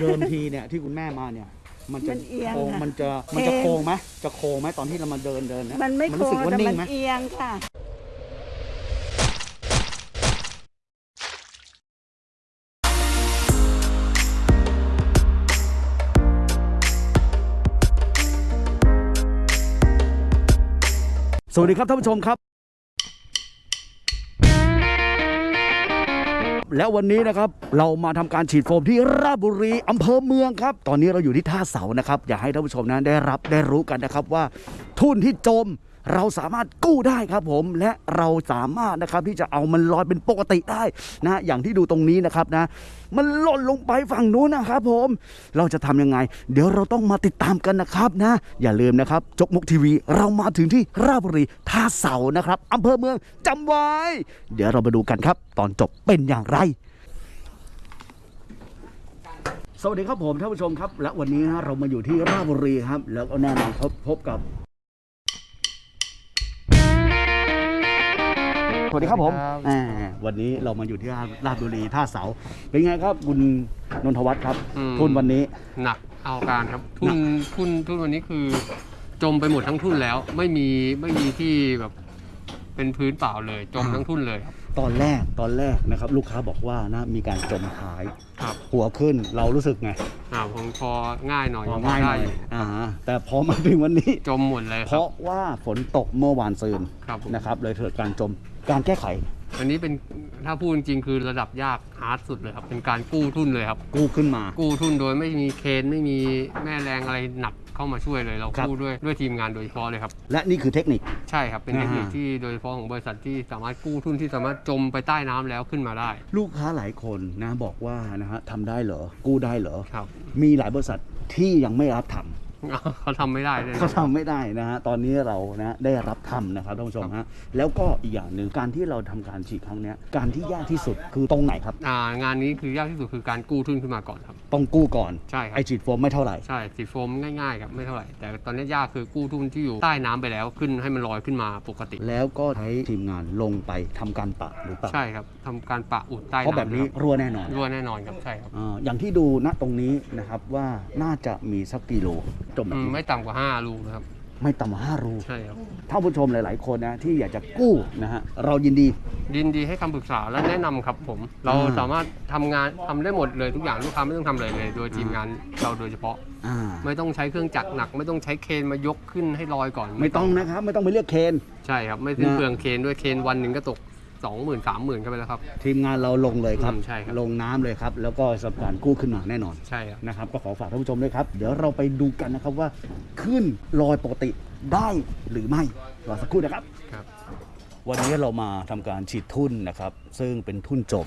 เดิมทีเนี่ยที่คุณแม่มาเนี่ย มันจะมันเอียงโค้งค่ะมันจะมันจะเอียงโค้งไหมจะโค้งไหมตอนที่เรามาเดินเดินเนี่ยมันไม่โค้รู้สึกงว่าแต่นิ่มังนไหมเอียงค่ะ สวัสดีครับท่านผู้ชมครับ แล้ววันนี้นะครับเรามาทำการฉีดโฟมที่ราชบุรีอำเภอเมืองครับ ตอนนี้เราอยู่ที่ท่าเสานะครับ อยากให้ท่านผู้ชมนั้นได้รับได้รู้กันนะครับว่าทุ่นที่จม เราสามารถกู้ได้ครับผมและเราสามารถนะครับที่จะเอามันลอยเป็นปกติได้นะอย่างที่ดูตรงนี้นะครับนะ มันหล่นลงไปฝั่งนู้นนะครับผมเราจะทำยังไง เดี๋ยวเราต้องมาติดตามกันนะครับนะ อย่าลืมนะครับ จกมกทีวีเรามาถึงที่ราชบุรีท่าเสานะครับอำเภอเมืองจำไว้ เดี๋ยวเรามาดูกันครับ ตอนจบเป็นอย่างไรสวัสดีครับผมท่านผู้ชมครับ และวันนี้นะเรามาอยู่ที่ราชบุรีครับ แล้วก็แน่นอนพบพบกับ วัสดีครับผมสวัสดีครับอ่าวันนี้เรามาอยู่ที่ราชบุรีท่าเสา เป็นไงครับคุณนนทวัฒน์ครับอืม ทุนวันนี้ หนักเอาการครับทุนทุนทุนวันนี้คือ จมไปหมดทั้งทุนแล้ว ไม่มีไม่มีที่แบบเป็นพื้นเปล่าเลย จมอ่า ทั้งทุนเลยครับ ตอนแรกตอนแรกนะครับ ลูกค้าบอกว่านะมีการจมท้ายครับหัวขึ้นเรารู้สึกไงอ่าผมพอง่ายหน่อยพอพอง่ายหได้น่อยอยู่อ่าแต่พอมาถึงวันนี้ จมหมดเลยเพครับราะว่าฝนตกเมื่อวานซืนครับผม นะครับเลยเกิดการจม การแก้ไข อันนี้เป็นถ้าพูดจริงๆคือระดับยากฮาร์ดสุดเลยครับ เป็นการกู้ทุนเลยครับ กู้ขึ้นมา กู้ทุนโดยไม่มีเคนไม่มีแม่แรงอะไรหนักเข้ามาช่วยเลยเราครับกู้ด้วยด้วยทีมงานโดยเฉพาะเลยครับ และนี่คือเทคนิคใช่ครับเป็นเทคนิคอ่าที่โดยเฉพาะของบริษัทที่สามารถกู้ทุนที่สามารถจมไปใต้น้ำแล้วขึ้นมาได้ ลูกค้าหลายคนนะบอกว่านะฮะทำได้เหรอกู้ได้เหรอครับมีหลายบริษัทที่ยังไม่รับทำ เขาทำไม่ได้เลยนะเขาทำไม่ได้นะฮะตอนนี้เรานะได้รับทำนะครับท่านผู้ชมฮะแล้วก็อีกอย่างหนึ่งการที่เราทำการฉีดครั้งเนี้ยการที่ยากที่สุดคือตรงไหนครับ อ่างานนี้คือยากที่สุดคือการกู้ทุนขึ้นมาก่อนครับ ต้องกู้ก่อนใช่ครับ ไอฉีดโฟมไม่เท่าไหร่ ใช่สีโฟมง่ายๆครับไม่เท่าไหร่ แต่ตอนนี้ยากคือกู้ทุนที่อยู่ใต้น้ำไปแล้วขึ้นให้มันลอยขึ้นมาปกติ แล้วก็ใช้ทีมงานลงไปทำการปะหรือเปล่าใช่ครับทำการปะอุดใต้เพราะแบบน้ำนี้ครับรั่วแน่นอนรั่วแน่นอนครับใช่ครับ อ่าอย่างที่ดูณตรงนี้นะครับว่าน่าจะมีสักกิโลจมแบอืบมนี้ไม่ต่ำกว่า5รูนะครับ ไม่ต่ำกว่าห้ารูใช่ครับ ท่านผู้ชมหลาย ๆ คนนะที่อยากจะกู้นะฮะเรายินดี ยินดีให้คำปรึกษาและแนะนำครับผม เราอ่า สามารถทำงานทำได้หมดเลยทุกอย่างลูกค้าไม่ต้องทำอะไรเลย โดยทีมงานเราโดยเฉพาะ อ่าไม่ต้องใช้เครื่องจักรหนัก ไม่ต้องใช้เคนมายกขึ้นให้ลอยก่อนไม่ต้องนะครับ ไม่ต้องไปเรียกเคน ใช่ครับ ไม่สิ้นนะ เปลืองเคนด้วยเคนวันหนึ่งก็ตก สองหมื่นสามหมื่นก็ไปแล้วครับ ทีมงานเราลงเลยครับ อืมใช่ครับ ลงน้ำเลยครับ แล้วก็สำหรับการกู้ขึ้นมาแน่นอนใช่ครับ นะครับ ก็ขอฝากท่านผู้ชมด้วยครับ เดี๋ยวเราไปดูกันนะครับว่าขึ้นลอยปกติได้หรือไม่รอสักครู่นะครับ ครับ วันนี้เรามาทำการฉีดทุ่นนะครับ ซึ่งเป็นทุ่นจม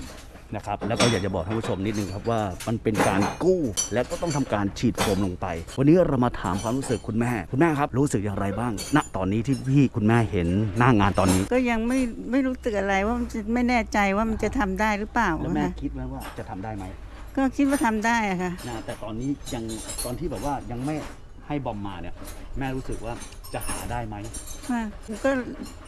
นะครับแล้วก็อยากจะบอกท่านผู้ชมนิดนึงครับว่ามันเป็นการกู้และก็ต้องทำการฉีดโฟมลงไป วันนี้เรามาถามความรู้สึกคุณแม่ คุณแม่ครับรู้สึกอย่างไรบ้าง ณตอนนี้ที่พี่คุณแม่เห็นหน้างานตอนนี้ ก็ยังไม่ไม่รู้สึกอะไรว่ามันจะไม่แน่ใจว่ามันจะทำได้หรือเปล่าแล้วแม่นะคิดไหมว่าจะทำได้ไหมก็คิดว่าทำได้อะค่ะนะแต่ตอนนี้ยังตอนที่แบบว่ายังไม่ ให้บอมมาเนี่ย แม่รู้สึกว่าจะหาได้ไหมว่าก็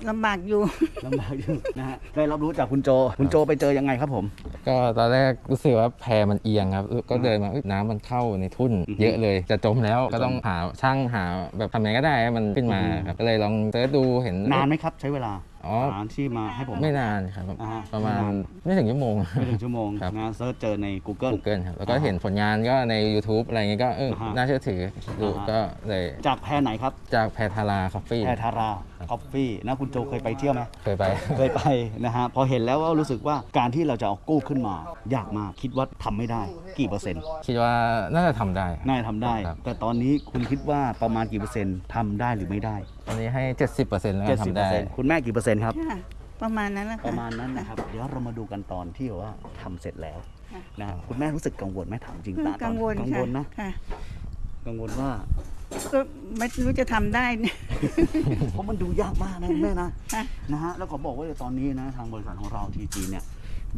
ลำบากอยู่ ลำบากอยู่นะฮะได้รับรู้จากคุณโจ คุณโจไปเจอยังไงครับผม ก็ตอนแรกรู้สึกว่าแพมันเอียงครับ ก็เดินมาเอ้ยน้ำมันเข้าในทุ่นอือฮึเยอะเลยจะจมแล้วก็ต้องหาช่างหาแบบทำยังไงก็ได้ให้มันขึ้นมาอือฮึครับก็เลยลองเสิร์ชดูเห็น นานไหมครับใช้เวลา อ๋อ หาที่มาให้ผม ไม่นานครับ อ่าประมาณไม่นานไม่ถึงชั่วโมง ไม่ถึงชั่วโมงครับ นะ search เจอใน Google Google ครับแล้วก็อ่าฮะเห็นผลงานก็ใน YouTube อะไรเงี้ยก็เอออ่าฮะน่าเชื่อถือดูอ่าฮะ ก็เลยจากแพไหนครับ จากแพธารา Coffee แพธารา Coffee นะคุณโจเคยไปเที่ยวไหมเคยไป เคยไปนะฮะพอเห็นแล้วก็รู้สึกว่าการที่เราจะเอากู้ขึ้นมา ยากมากคิดว่าทำไม่ได้กี่เปอร์เซ็นต์คิดว่าน่าจะทำได้น่าจะทำได้ครับแต่ตอนนี้คุณคิดว่าประมาณกี่เปอร์เซ็นต์ทำได้หรือไม่ได้ตอนนี้ให้ 70%แล้วเจ็กัดนสิบทำเปอได้ร์เซ็นต์คุณแม่กี่เปอร์เซ็นต์ครับค่ะประมาณนั้นแหละปค่ะระมาณนั้นนะครับเดี๋ยวเรามาดูกันตอนที่แบบว่าทำเสร็จแล้วค่ะนะฮะคุณแม่รู้สึกกังวลไหมถามจริงก็ตาตอนกังวลกังค่ะวลนะค่ะกังวลว่า ก็ไม่รู้จะทำได้เนี่ย เพราะมันดูยากมากนะคุณแม่นะค่ะ นะฮะแล้วขอบอกว่าตอนนี้นะทางบริษัทของเราทีจีเนี่ย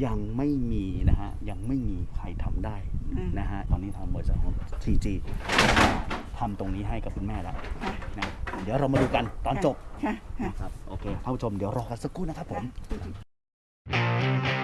ยังไม่มีนะฮะยังไม่มีใครทำได้อืมนะฮะตอนนี้ทางบริษัทของทีจีทำตรงนี้ให้กับคุณแม่แล้วค่ะนะเดี๋ยวเรามาดูกันตอนจบค่ะค่ะ นะครับโอเคท่านผู้ชมเดี๋ยวรอกันสักครู่นะครับผมค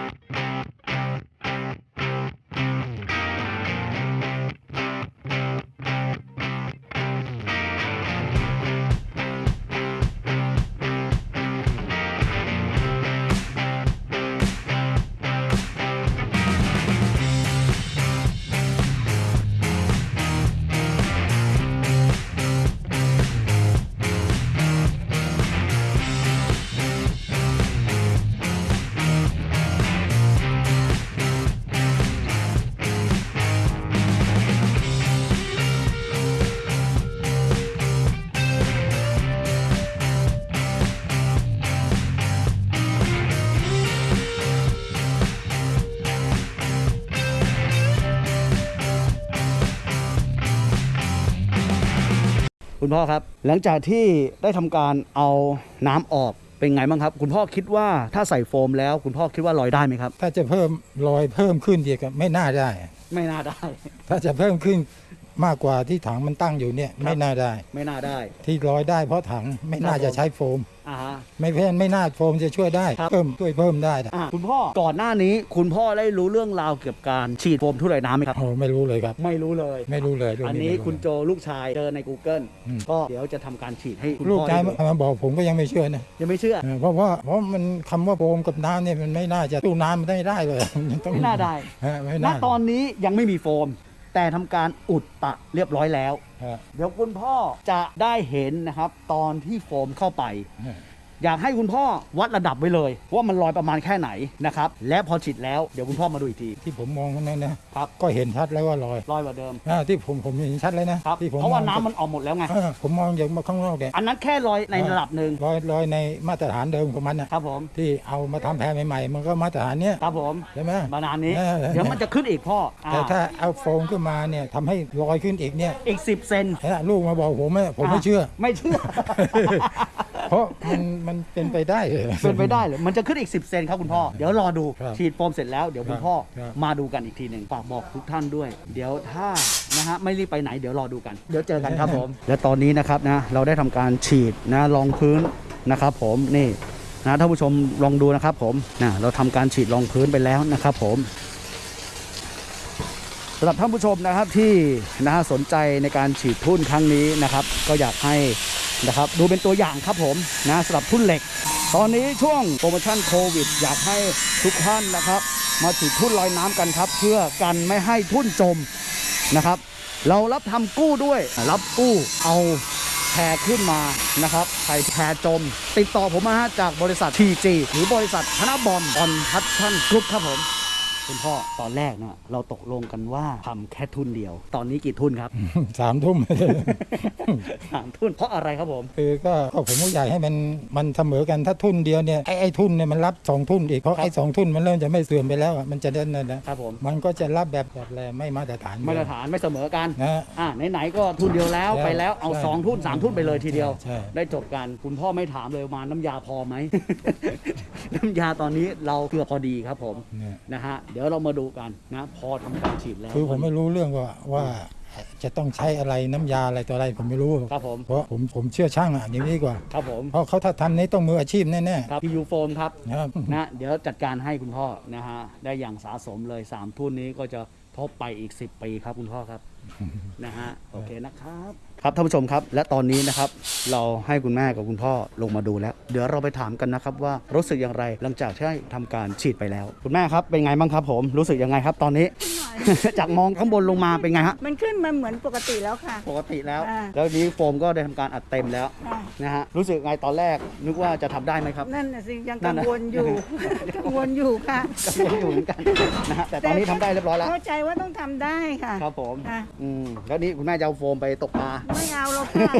คุณพ่อครับ หลังจากที่ได้ทำการเอาน้ำออกเป็นไงบ้างครับ คุณพ่อคิดว่าถ้าใส่โฟมแล้ว คุณพ่อคิดว่าลอยได้ไหมครับ ถ้าจะเพิ่มรอยเพิ่มขึ้นอีกอะไม่น่าได้ ไม่น่าได้ ถ้าจะเพิ่มขึ้นมากกว่าที่ถังมันตั้งอยู่เนี่ย ไม่น่าได้ ไม่น่าได้ ที่ลอยได้เพราะถังไม่น่าจะใช้โฟมอ่าฮะ ไม่เพ่นไม่น่าโฟมจะช่วยได้ครับเพิ่มช่วยเพิ่มได้นะอะคุณพ่อก่อนหน้านี้คุณพ่อได้รู้เรื่องราวเกี่ยวกับการฉีดโฟมทุเรศน้ำไหมครับ โอ้ไม่รู้เลยครับ ไม่รู้เลย ไม่รู้เลยเรื่งอันนี้ไม่รู้คุณโจลูกชายเจอใน Google อืมก็เดี๋ยวจะทำการฉีดให้คุณลูกพ่อชายได้ดูมาบอกผมก็ยังไม่เชื่อนะยังไม่เชื่อ เออเพราะว่าเพราะมันคำว่าโฟมกับน้ำเนี่ยมันไม่น่าจะตู้น้ำมันไม่ได้เลยมันต้องไม่น่าได้ ฮะไม่ณน่าตอนนี้ยังไม่มีโฟม แต่ทำการอุดปะเรียบร้อยแล้ว ฮะเดี๋ยวคุณพ่อจะได้เห็นนะครับ ตอนที่โฟมเข้าไป ฮะ อยากให้คุณพ่อวัดระดับไว้เลย ว่ามันลอยประมาณแค่ไหนนะครับและพอฉีดแล้วเดี๋ยวคุณพ่อมาดูอีกที ที่ผมมองนั่นนะครับ ก็เห็นชัดแล้วว่าลอยลอยกว่าเดิมอ่าที่ผมผมเห็นชัดเลยนะครับที่ผมเพราะว่าองน้ำมันออกหมดแล้วไง เออผมมองจากมาข้างนอกเนี่ยอันนั้นแค่ลอยในระดับหนึ่งลอยลอยในมาตรฐานเดิมของมันนะครับผมที่เอามาทำแพรใหม่ๆ มันก็มาตรฐานเนี้ยครับผมใช่ไหม มานานนี้ เออ เดี๋ยวมันจะขึ้นอีกพ่ออ่าแต่ถ้าเอาโฟมขึ้นมาเนี่ยทำให้ลอยขึ้นอีกเนี่ยอีก 10 เซน เห็นไหมลูกมาบอกผมไม่ผมไม่เชื่อ ไม่เชื่อ เพราะมันมันเป็นไปได้เหรอ เป็นไปได้เลยมันจะขึ้นอีก 10 เซนครับคุณพ่อ เดี๋ยวรอดู ครับฉีดโฟมเสร็จแล้ว เดี๋ยวคุณพ่อครับ มาดูกันอีกทีหนึ่งฝากบอกทุกท่านด้วย เดี๋ยวถ้านะฮะไม่รีบไปไหนเดี๋ยวรอดูกัน เดี๋ยวเจอกันครับผม และตอนนี้นะครับนะเราได้ทำการฉีดนะรองพื้นนะครับผมนี่นะท่านผู้ชมลองดูนะครับผมนะเราทำการฉีดรองพื้นไปแล้วนะครับผม สำหรับท่านผู้ชมนะครับที่นะฮะสนใจในการฉีดทุ่นครั้งนี้นะครับ ก็อยากให้ นะครับ ดูเป็นตัวอย่างครับผมนะสำหรับทุ่นเหล็ก ตอนนี้ช่วงโปรโมชั่นโควิด อยากให้ทุกท่านนะครับ มาฉีดทุ่นลอยน้ำกันครับ เพื่อกันไม่ให้ทุ่นจมนะครับ เรารับทำกู้ด้วย รับกู้เอาแพขึ้นมานะครับใครแพจม ติดต่อผมมาฮะจากบริษัท TG หรือบริษัทธนบอมออนพัชชั่นกรุ๊ปครับผม คุณพ่อตอนแรกเนี่ยเราตกลงกันว่าทำแค่ทุ่นเดียว ตอนนี้กี่ทุ่นครับ สามทุ่น สามทุ่นเพราะอะไรครับผม คือก็ก็ผมก็อยากให้มันมันเสมอกันถ้าทุ่นเดียวเนี่ยไอ้ไอ้ทุ่นเนี่ยมันรับสองทุ่นอีกเพราะไอ้สองทุ่นมันเริ่มจะไม่เสื่อมไปแล้วอะมันจะเดินนะนะครับผม มันก็จะรับแบบแบบอะไรไม่มาตรฐานมาตรฐานไม่เสมอกัน นะ อ่าไหนๆก็ทุนเดียวแล้วใช่ไปแล้วเอาใช่สองทุนสามทุนไปเลยทีเดียว ใช่ ได้จบกัน คุณพ่อไม่ถามเลยมาน้ำยาพอไหม น้ำยาตอนนี้เราเกือบพอดีครับผมเนี่ยนะฮะเดี๋ยวเรามาดูกันนะพอทำการฉีดแล้ว คือผมไม่รู้เรื่องว่าว่าจะต้องใช้อะไรน้ำยาอะไรตัวอะไรผมไม่รู้ครับผม เพราะผมผมเชื่อช่างอะอย่างนี้ดีกว่า ครับผมเพราะเขาถ้าทำนี้ต้องมืออาชีพแน่ครับพียูโฟมครับ ๆนะครับ นะเดี๋ยวจัดการให้คุณพ่อนะฮะได้อย่างสะสมเลยสามทุนนี้ก็จะทบไปอีก 10 ปีครับคุณพ่อครับ นะฮะโอเคนะครับ ครับท่านผู้ชมครับ และตอนนี้นะครับเราให้คุณแม่กับคุณพ่อลงมาดูแล้ว เดี๋ยวเราไปถามกันนะครับว่ารู้สึกอย่างไรหลังจากที่ได้ทำการฉีดไปแล้ว คุณแม่ครับเป็นไงบ้างครับ ผมรู้สึกยังไงครับ ตอนนี้ จากมองข้างบนลงมาเป็นไงฮะมันขึ้นมาเหมือนปกติแล้วค่ะ ปกติแล้ว อ่า แล้วนี้โฟมก็ได้ทำการอัดเต็มแล้วค่ะนะฮะรู้สึกไงตอนแรกนึกว่าจะทำได้ไหมครับ นั่นน่ะสิยังนั่กันงน่ะวลอยู่ กังวลอยู่ค่ะกังวลอยู่เหมือนกันนะฮะแต่ตอนนี้ทำได้เรียบร้อยแล้วเข้าใจว่าต้องทำได้ค่ะ ครับผมค่ะ อืมแล้วนี่คุณแม่จะเอาโฟมไปตกปลาไม่เอาหรอกค่ะ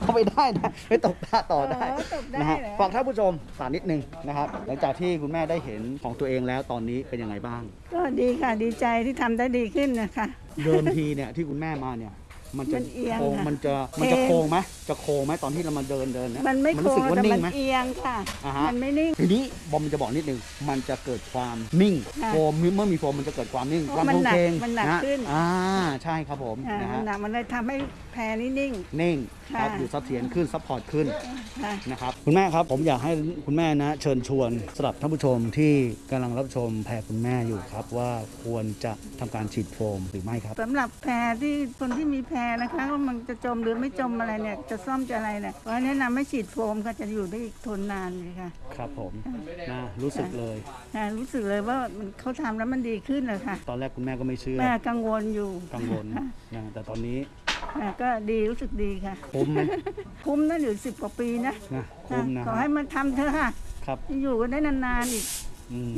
เอาไปได้นะไปตกปลาต่อได้เออตกได้นะฮะเหรอ ฝากท่านผู้ชมสารนิดนึงนะครับ หลังจากที่คุณแม่ได้เห็นของตัวเองแล้วตอนนี้เป็นยังไงบ้าง ก็ดีค่ะดีใจที่ทำได้ดีขึ้นนะคะ เดิมทีเนี่ยที่คุณแม่มาเนี่ย มันจะมันเอียงโค้งค่ะมันจะมันจะเอ็น โค้งไหมจะโค้งไหมตอนที่เรามาเดินเดินเยมันไม่โค้รู้สึงกว่าแต่นิ่มังนไหม เอียงค่ะ อ่าฮะ มันไม่นิ่ง ทีนี้บอมจะบอกนิดนึงมันจะเกิดความนิ่งค่ะโฟมเมื่อมีโฟมมันจะเกิดความนิ่งเพความราะมันโค้งหนักเคงมันหนักะขึ้น อ่าใช่ครับผมอ่านะมัฮะนหนักมันเลยทำให้แพรนี่นิ่ง นิ่งครับค่ะอยู่เสถียรขึ้นซัพพอร์ตขึ้น ค่ะ นะครับคุณแม่ครับผมอยากให้คุณแม่นะ เชิญชวนสำหรับท่านผู้ชมที่กำลังรับชมแพรคุณแม่อยู่ครับ ว่าควรจะทำการฉีดโฟมหรือไม่ครับ สำหรับแพรที่คนที่มีแพรนะคะว่ามันจะจมหรือไม่จมอะไรเนี่ย จะซ่อมจะอะไรเนี่ยก็แนะนำให้ฉีดโฟมค่ะจะอยู่ได้อีกทนนานเลยค่ะ ครับผมนะรู้สึกเลยอ่ารู้สึกเลยว่ามันเขาทำแล้วมันดีขึ้นเลยค่ะตอนแรกคุณแม่ก็ไม่เชื่อ แม่กังวลอยู่กังวลนะแต่ตอนนี้อ่าก็ดีรู้สึกดีค่ะ คุ้มไหมคุ้มนะอยู่สิบกว่าปีนะนะคุ้มนะขอให้มันทำเถอะค่ะ ครับ อยู่กันได้นานๆอีก อืม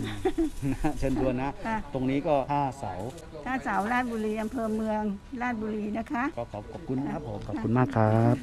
นะเชิญชวนนะ ค่ะ ตรงนี้ก็ท่าเสาถ้าสาวราชบุรีอำเภอเมืองราชบุรีนะคะ ก็ขอบขอบคุณนะครับผม ขอบคุณมากครับ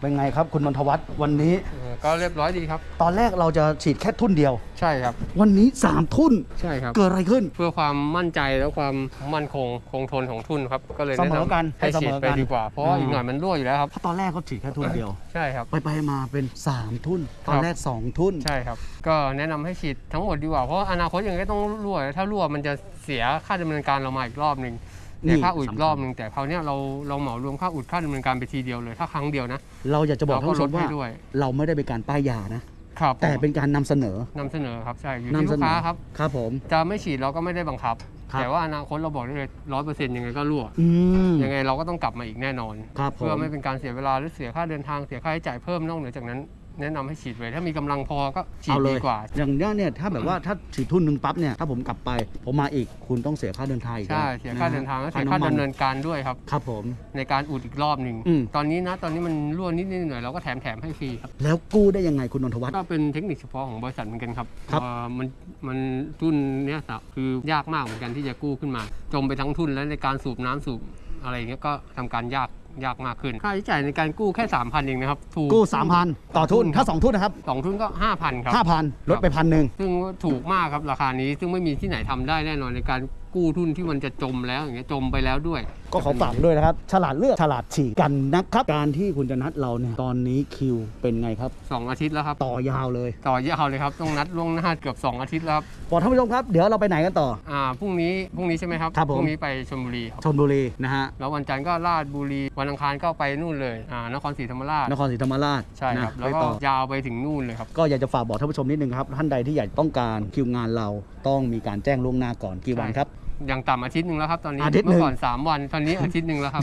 เป็นไงครับคุณนนทวัฒน์วันนี้เออก็เรียบร้อยดีครับ ตอนแรกเราจะฉีดแค่ทุ่นเดียว ใช่ครับ วันนี้ 3 ทุ่นใช่ครับ เกิดอะไรขึ้น เพื่อความมั่นใจและความมั่นคงคงทนของทุนครับก็เลยเสแนะมอกันนำให้ให้เสฉีมดอไปกันดีกว่าเพราะว่าอืมอีกหน่อยมันรั่วอยู่แล้วครับเพราะตอนแรกเขาฉีดแค่ทุ่นเดียวใช่ครับไปไปๆมาเป็น 3 ทุ่นตอนครับแรก 2 ทุ่นใช่ครับ ก็แนะนำให้ฉีดทั้งหมดดีกว่าเพราะอนาคตยังไงก็ต้องรั่วถ้ารั่วมันจะเสียค่าดำเนินการเรามาอีกรอบหนึ่งนี่ เสียค่าอุดอีสำคักญรอบหนึ่งแต่คราวเนี้ยเราเราเหมารวมค่าอุดค่าดำเนินการไปทีเดียวเลยถ้าครั้งเดียวนะ เราอยากจะบอกท่านผู้ชมเราก็ลดว่าให้ด้วยเราไม่ได้เป็นการป้ายยานะครับแต่เป็นการนำเสนอนำเสนอครับใช่อยู่นำที่เสลูกนอค้าครับครับผมจะไม่ฉีดเราก็ไม่ได้บังคับครับ แต่ว่าอนาคตเราบอกได้เลยร้อยเปอร์เซ็นต์ยังไงก็รั่วอืมยังไงเราก็ต้องกลับมาอีกแน่นอนครับผมเพื่อไม่เป็นการเสียเวลาหรือเสียค่าเดินทางเสียค่าใช้จ่ายเพิ่มนอกเหนือจากนั้น แนะนำให้ฉีดเลยถ้ามีกำลังพอก็ฉีดเอาเลดียกว่า อย่างเนี้ยเนี่ยถ้าแบบว่าถ้าฉีดทุ่นหนึ่งปั๊บเนี่ยถ้าผมกลับไปผมมาอีกคุณต้องเสียค่าเดินทางอีกใช่แล้วเสียค่าะฮะเดินทางและเสียค่าำมัดำเนินการด้วยครับ ครับผม ในการอุดอีกรอบหนึ่งอืม ตอนนี้นะตอนนี้มันรั่วนิดนิดหน่อยๆเราก็แถมแถมให้ฟรีครับแล้วกู้ได้ยังไงคุณนนทวัฒน์ ก็เป็นเทคนิคเฉพาะของบริษัทเหมือนกันครับครับเอ่อมันมันทุนเนี้ยสะคือยากมากเหมือนกันที่จะกู้ขึ้นมา จมไปทั้งทุนแล้วในการสูบน้ำสูบอะไรอย่างเงี้ยก็ทำการยาก ยากมากขึ้น ค่าใช้จ่ายในการกู้แค่ 3,000 เองนะครับถูกกู้ 3,000 ต่อทุนถ้า 2 ทุนนะครับ สองทุนก็ 5,000 ครับ 5,000 ลดไปพันหนึ่ง ซึ่งถูกมากครับราคานี้ซึ่งไม่มีที่ไหนทำได้แน่นอนในการ กู้ทุนที่มันจะจมแล้วอย่างเงี้ยจมไปแล้วด้วย ก็ขอฝากด้วยนะครับ ฉลาดเลือกฉลาดฉีดกันนะครับ การที่คุณจะนัดเราเนี่ยตอนนี้คิวเป็นไงครับ 2 อาทิตย์แล้วครับ ต่อยาวเลย ต่อยาวเลยครับต้องนัดล่วงหน้าเกือบ 2 อาทิตย์แล้วครับบอกท่านผู้ชมครับเดี๋ยวเราไปไหนกันต่ออ่าพรุ่งนี้พรุ่งนี้ใช่ไหมครับครับผมพรุ่งนี้ไปชลบุรีครับชนบุรีนะฮะแล้ววันจันทร์ก็ลาดบุรีวันอังคารก็ไปนู่นเลยอ่านครศรีธรรมราชนครศรีธรรมราชใช่ครับนะแล้วไปก็ต่อยาวไปถึงนู่นเลยครับก็อยากจะฝากบอกท่านผู้ชมนิดนึงครับท่านใดที่อยากต้องการคิวงานเราต้องมีการแจ้งล่วงหน้าก่อนกี่วันใช่ครับอย่างต่ำอาทิตย์หนึ่งแล้วครับตอนนี้อาทิตย์หนึ่เมื่งอก่อน 3 วันตอนนี้อาทิตย์หนึ่งแล้วครับ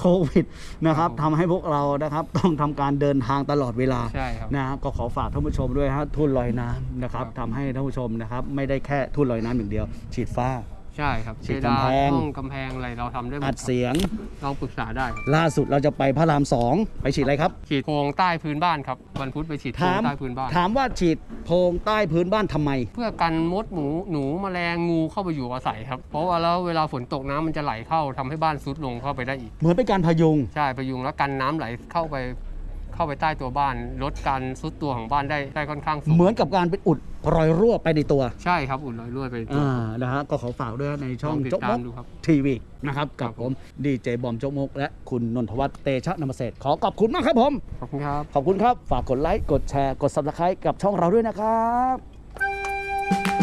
โควิดนะครับครับผมทำให้พวกเรานะครับต้องทำการเดินทางตลอดเวลาใช่ครับนะครับก็ขอฝากท่านผู้ชมด้วยฮะทุ่นลอยน้ำนะครับครับทำให้ท่านผู้ชมนะครับไม่ได้แค่ทุ่นลอยน้ำอย่างเดียว ฉีดฟ้า ใช่ครับฉีดเพดานกำแพงห้องกำแพงอะไรเราทำได้หมดอัดเสียงลองปรึกษาได้ครับล่าสุดเราจะไปพระรามสองไปฉีดอะไรครับ ฉีดโครงใต้พื้นบ้านครับวันพุธไปฉีดโครถางมใต้พื้นบ้าน ถามว่าฉีดโพรงใต้พื้นบ้านทำไม เพื่อกันมดหมูหนูแมลงงูเข้าไปอยู่อาศัยครับ เพราะว่าแล้วเวลาฝนตกน้ำมันจะไหลเข้าทำให้บ้านซุดลงเข้าไปได้อีก เหมือนเป็นการพยุง ใช่ประยุงแล้วกันน้ำไหลเข้าไป เข้าไปใต้ตัวบ้าน ลดการซุดตัวของบ้านได้ได้ค่อนข้างสูงเหมือนกับการเป็นอุดรอยรั่วไปในตัวใช่ครับ อุ่นลอยรั่วไปตัว อ่านะฮะก็ขอฝากด้วยในช่องลองติดโจ๊กตามมกดูครับ ทีวีนะครับกับครับผผมมดีเจบอมโจ๊กมก และคุณนนทวัฒน์เตชะนมเศรษฐ์ขอขอบคุณมากครับผม ขอบคุณครับ ขอบคุณครับ ฝากกดไลค์ กดแชร์ กด subscribe กับช่องเราด้วยนะครับ